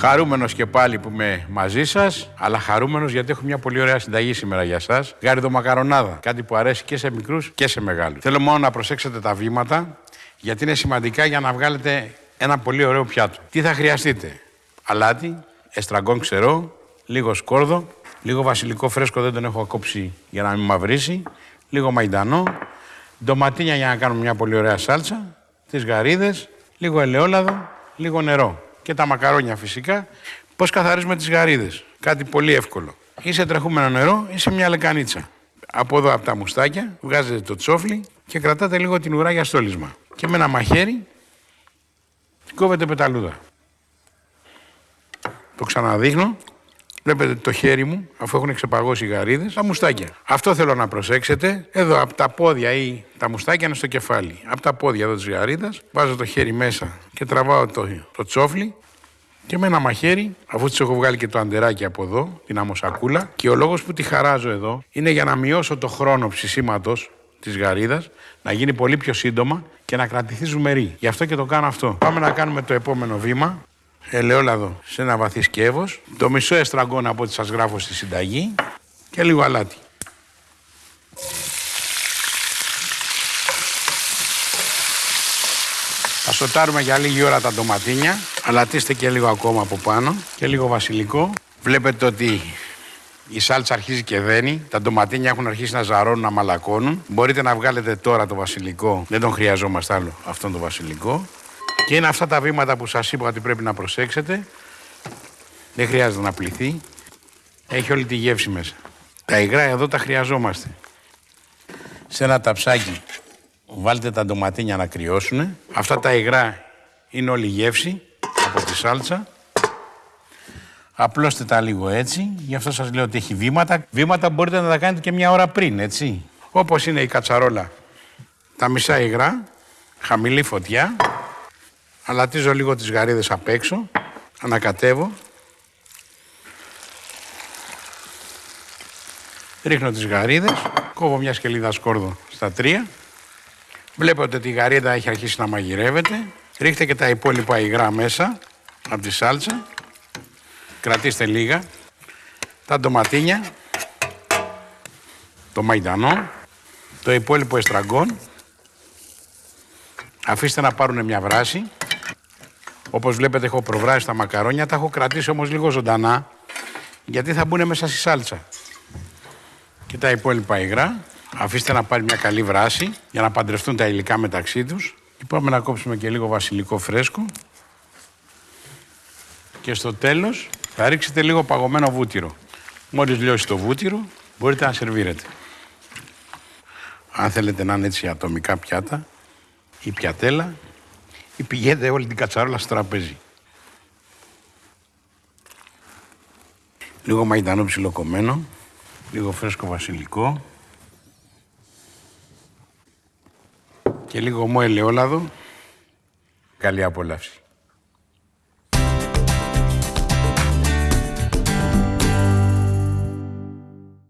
Χαρούμενος και πάλι που είμαι μαζί σας, αλλά χαρούμενος γιατί έχω μια πολύ ωραία συνταγή σήμερα για εσά. Γάριδο μακαρονάδα. Κάτι που αρέσει και σε μικρούς και σε μεγάλους. Θέλω μόνο να προσέξετε τα βήματα, γιατί είναι σημαντικά για να βγάλετε ένα πολύ ωραίο πιάτο. Τι θα χρειαστείτε, αλάτι, εστραγκόν ξερό, λίγο σκόρδο, λίγο βασιλικό φρέσκο δεν τον έχω κόψει για να μην μαυρίσει, λίγο μαϊντανό, ντοματίνια για να κάνουμε μια πολύ ωραία σάλτσα, τις γαρίδες, λίγο ελαιόλαδο, λίγο νερό και τα μακαρόνια φυσικά. Πώς καθαρίζουμε τις γαρίδες. Κάτι πολύ εύκολο. Ή σε τρεχούμενο νερό ή σε μια λεκανίτσα. Από εδώ από τα μουστάκια βγάζετε το τσόφλι και κρατάτε λίγο την ουρά για στόλισμα. Και με ένα μαχαίρι κόβετε πεταλούδα. Το ξαναδείχνω. Βλέπετε το χέρι μου, αφού έχουν ξεπαγώσει οι γαρίδες, τα μουστάκια. Αυτό θέλω να προσέξετε. Εδώ από τα πόδια ή τα μουστάκια είναι στο κεφάλι. Από τα πόδια εδώ της γαρίδας, βάζω το χέρι μέσα και τραβάω το, το τσόφλι και με ένα μαχαίρι, αφού της έχω βγάλει και το αντεράκι από εδώ, την αμοσακούλα, και ο λόγος που τη χαράζω εδώ είναι για να μειώσω το χρόνο ψησίματος της γαρίδας, να γίνει πολύ πιο σύντομα και να κρατηθεί ζουμερή. Γι' αυτό και το κάνω αυτό. Πάμε να κάνουμε το επόμενο βήμα ελαιόλαδο σε ένα βαθύ σκεύος, το μισό εστραγκόν από ό,τι σας γράφω στη συνταγή και λίγο αλάτι. Θα σοτάρουμε για λίγη ώρα τα ντοματίνια, αλατίστε και λίγο ακόμα από πάνω και λίγο βασιλικό. Βλέπετε ότι η σάλτσα αρχίζει και δένει, τα ντοματίνια έχουν αρχίσει να ζαρώνουν, να μαλακώνουν. Μπορείτε να βγάλετε τώρα το βασιλικό, δεν τον χρειαζόμαστε άλλο αυτόν τον βασιλικό. Και είναι αυτά τα βήματα που σας είπα ότι πρέπει να προσέξετε. Δεν χρειάζεται να πληθεί. Έχει όλη τη γεύση μέσα. Τα υγρά εδώ τα χρειαζόμαστε. Σε ένα ταψάκι βάλτε τα ντοματίνια να κρυώσουν. Αυτά τα υγρά είναι όλη η γεύση από τη σάλτσα. Απλώστε τα λίγο έτσι. Γι' αυτό σας λέω ότι έχει βήματα. Βήματα μπορείτε να τα κάνετε και μια ώρα πριν, έτσι. Όπως είναι η κατσαρόλα. Τα μισά υγρά, χαμηλή φωτιά. Αλατίζω λίγο τις γαρίδες απ' έξω. Ανακατεύω. Ρίχνω τις γαρίδες. Κόβω μια σκελίδα σκόρδο στα τρία. Βλέπετε ότι η γαρίδα έχει αρχίσει να μαγειρεύεται. Ρίχτε και τα υπόλοιπα υγρά μέσα από τη σάλτσα. Κρατήστε λίγα. Τα ντοματίνια. Το μαϊντανό. Το υπόλοιπο εστραγκόν. Αφήστε να πάρουν μια βράση. Όπως βλέπετε έχω προβράσει τα μακαρόνια, τα έχω κρατήσει όμως λίγο ζωντανά, γιατί θα μπουν μέσα στη σάλτσα. Και τα υπόλοιπα υγρά, αφήστε να πάρει μια καλή βράση, για να παντρευτούν τα υλικά μεταξύ τους. Και πάμε να κόψουμε και λίγο βασιλικό φρέσκο. Και στο τέλος θα ρίξετε λίγο παγωμένο βούτυρο. Μόλις λιώσει το βούτυρο, μπορείτε να σερβίρετε. Αν θέλετε να είναι έτσι ατομικά πιάτα ή πιατέλα, ή πηγαίνετε όλη την κατσαρόλα στο τραπέζι. Λίγο μαϊντανό ψιλοκομμένο, λίγο φρέσκο βασιλικό και λίγο ομό ελαιόλαδο. Καλή απόλαυση.